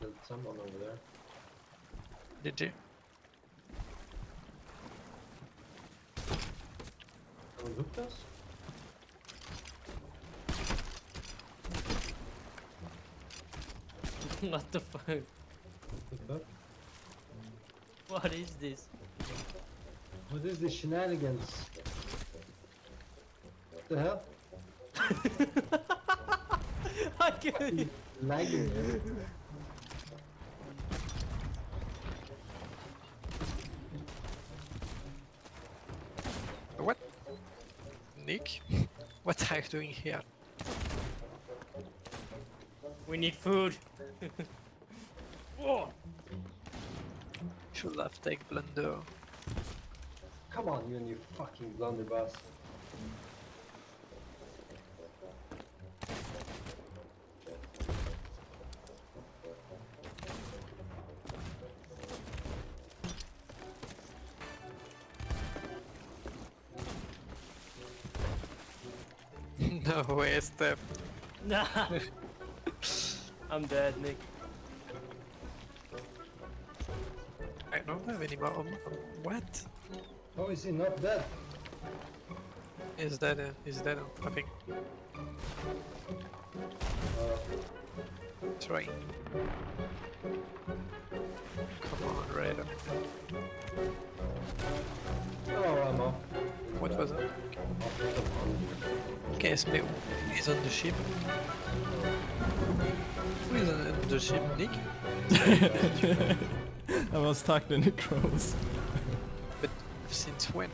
killed someone over there. Did you? Someone hooked us? what the fuck? What the fuck? What is this? What is this shenanigans? What the hell? I can't. Lagging. What? Nick? What are you doing here? We need food. Whoa! Should have taken blunder. Come on, you and your fucking blunderbuss. No way, step. Nah. I'm dead, Nick. I don't have any more. ammo. Um, um, what? Oh, is he not dead? Is that a, is that a, I think Uh, train. Come on, Raider. oh, ammo. What was it? Come on. Guess me who is on the ship. Who is on the ship, Nick? I was stuck in the crows. But since when?